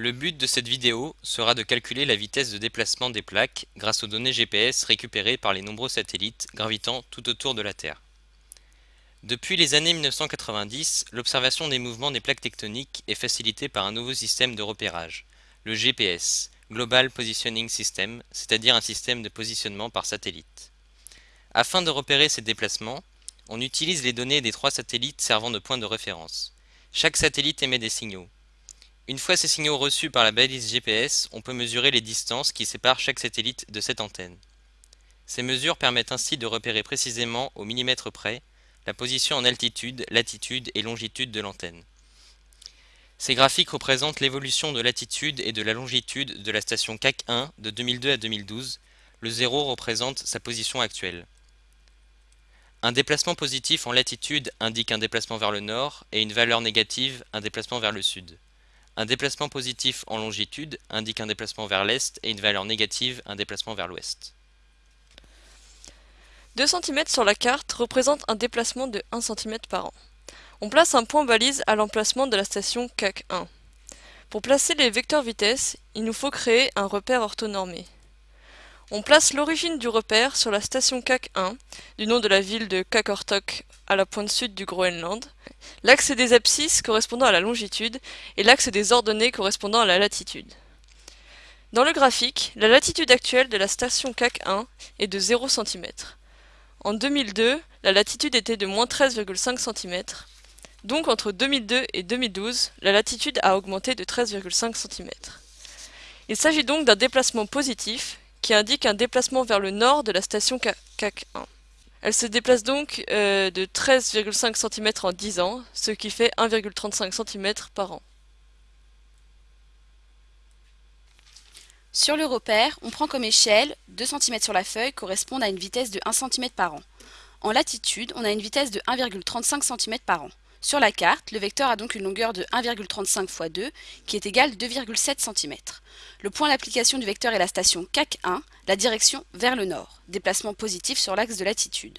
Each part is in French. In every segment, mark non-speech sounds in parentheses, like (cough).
Le but de cette vidéo sera de calculer la vitesse de déplacement des plaques grâce aux données GPS récupérées par les nombreux satellites gravitant tout autour de la Terre. Depuis les années 1990, l'observation des mouvements des plaques tectoniques est facilitée par un nouveau système de repérage, le GPS, Global Positioning System, c'est-à-dire un système de positionnement par satellite. Afin de repérer ces déplacements, on utilise les données des trois satellites servant de point de référence. Chaque satellite émet des signaux. Une fois ces signaux reçus par la balise GPS, on peut mesurer les distances qui séparent chaque satellite de cette antenne. Ces mesures permettent ainsi de repérer précisément au millimètre près la position en altitude, latitude et longitude de l'antenne. Ces graphiques représentent l'évolution de latitude et de la longitude de la station CAC 1 de 2002 à 2012. Le 0 représente sa position actuelle. Un déplacement positif en latitude indique un déplacement vers le nord et une valeur négative un déplacement vers le sud. Un déplacement positif en longitude indique un déplacement vers l'est et une valeur négative un déplacement vers l'ouest. 2 cm sur la carte représente un déplacement de 1 cm par an. On place un point balise à l'emplacement de la station CAC 1. Pour placer les vecteurs vitesse, il nous faut créer un repère orthonormé. On place l'origine du repère sur la station CAC 1, du nom de la ville de Kakortok à la pointe sud du Groenland, l'axe des abscisses correspondant à la longitude et l'axe des ordonnées correspondant à la latitude. Dans le graphique, la latitude actuelle de la station CAC 1 est de 0 cm. En 2002, la latitude était de moins 13,5 cm. Donc entre 2002 et 2012, la latitude a augmenté de 13,5 cm. Il s'agit donc d'un déplacement positif qui indique un déplacement vers le nord de la station CAC 1. Elle se déplace donc euh, de 13,5 cm en 10 ans, ce qui fait 1,35 cm par an. Sur le repère, on prend comme échelle 2 cm sur la feuille correspondent à une vitesse de 1 cm par an. En latitude, on a une vitesse de 1,35 cm par an. Sur la carte, le vecteur a donc une longueur de 1,35 x 2 qui est égale 2,7 cm. Le point d'application du vecteur est la station CAC 1, la direction vers le nord, déplacement positif sur l'axe de latitude.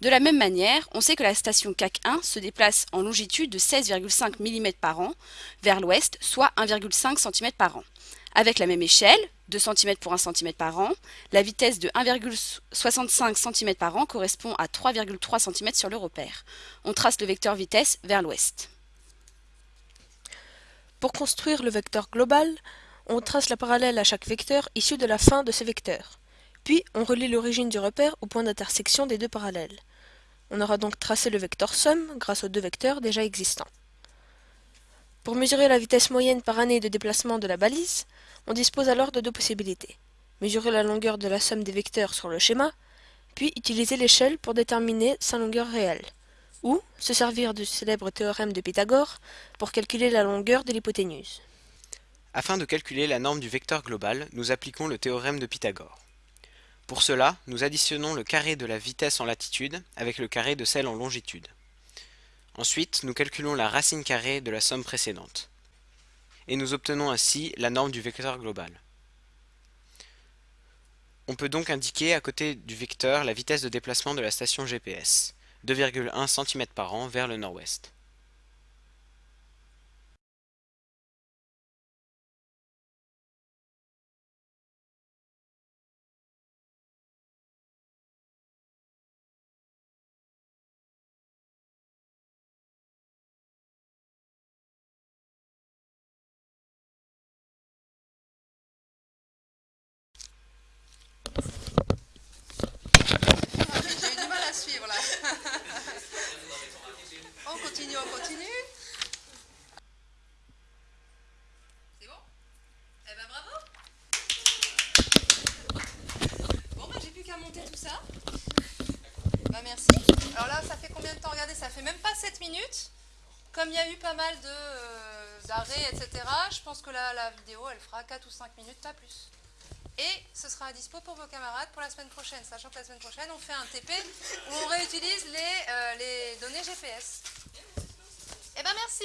De la même manière, on sait que la station CAC 1 se déplace en longitude de 16,5 mm par an vers l'ouest, soit 1,5 cm par an. Avec la même échelle, 2 cm pour 1 cm par an, la vitesse de 1,65 cm par an correspond à 3,3 cm sur le repère. On trace le vecteur vitesse vers l'ouest. Pour construire le vecteur global, on trace la parallèle à chaque vecteur issu de la fin de ces vecteurs. Puis on relie l'origine du repère au point d'intersection des deux parallèles. On aura donc tracé le vecteur somme grâce aux deux vecteurs déjà existants. Pour mesurer la vitesse moyenne par année de déplacement de la balise, on dispose alors de deux possibilités. Mesurer la longueur de la somme des vecteurs sur le schéma, puis utiliser l'échelle pour déterminer sa longueur réelle, ou se servir du célèbre théorème de Pythagore pour calculer la longueur de l'hypoténuse. Afin de calculer la norme du vecteur global, nous appliquons le théorème de Pythagore. Pour cela, nous additionnons le carré de la vitesse en latitude avec le carré de celle en longitude. Ensuite, nous calculons la racine carrée de la somme précédente. Et nous obtenons ainsi la norme du vecteur global. On peut donc indiquer à côté du vecteur la vitesse de déplacement de la station GPS, 2,1 cm par an vers le nord-ouest. (laughs) on continue, on continue. C'est bon? Eh ben bravo Bon bah j'ai plus qu'à monter tout ça. Bah merci. Alors là ça fait combien de temps? Regardez, ça fait même pas 7 minutes. Comme il y a eu pas mal euh, d'arrêts, etc., je pense que la vidéo elle fera 4 ou 5 minutes, pas plus. Et ce sera à dispo pour vos camarades pour la semaine prochaine, sachant que la semaine prochaine, on fait un TP où on réutilise les, euh, les données GPS. Eh ben merci